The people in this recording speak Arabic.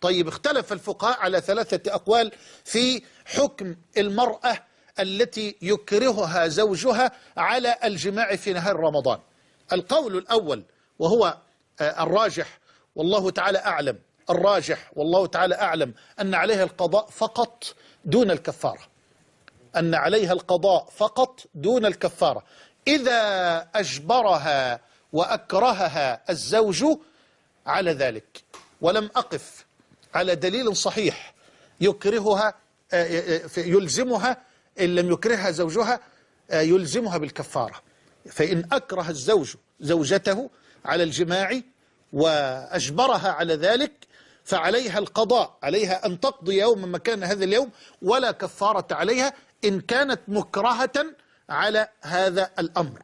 طيب اختلف الفقهاء على ثلاثة أقوال في حكم المرأة التي يكرهها زوجها على الجماع في نهار رمضان. القول الأول وهو آه، الراجح والله تعالى أعلم الراجح والله تعالى أعلم أن عليها القضاء فقط دون الكفارة. أن عليها القضاء فقط دون الكفارة. إذا أجبرها وأكرهها الزوج على ذلك ولم أقف على دليل صحيح يكرهها آه، آه، يلزمها إن لم يكرهها زوجها آه، يلزمها بالكفارة. فإن أكره الزوج زوجته على الجماع وأجبرها على ذلك فعليها القضاء عليها أن تقضي يوما مكان هذا اليوم ولا كفارة عليها إن كانت مكرهة على هذا الأمر.